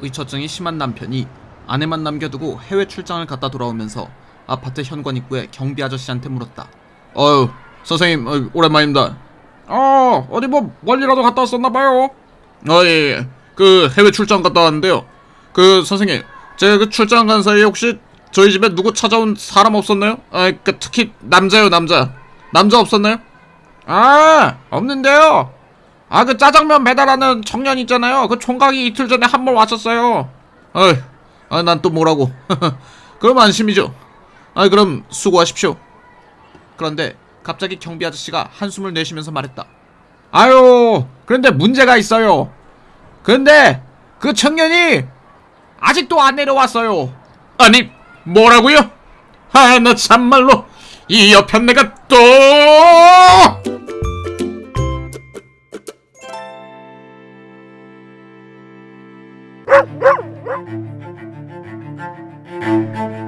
의처증이 심한 남편이 아내만 남겨두고 해외 출장을 갔다 돌아오면서 아파트 현관 입구에 경비 아저씨한테 물었다. 어유 선생님 어, 오랜만입니다. 어 어디 뭐 멀리라도 갔다 왔었나봐요. 어예 그 해외 출장 갔다 왔는데요. 그 선생님 제가 그 출장 간 사이에 혹시 저희 집에 누구 찾아온 사람 없었나요? 아, 그 특히 남자요 남자 남자 없었나요? 아 없는데요. 아 그 짜장면 배달하는 청년 있잖아요. 그 총각이 이틀 전에 한 번 왔었어요. 어이, 아, 난 또 뭐라고? 그럼 안심이죠. 아, 그럼 수고하십시오. 그런데 갑자기 경비 아저씨가 한숨을 내쉬면서 말했다. 아유, 그런데 문제가 있어요. 근데 그 청년이 아직도 안 내려왔어요. 아니, 뭐라고요? 아, 나 참말로 이 여편 내가 또! Thank you.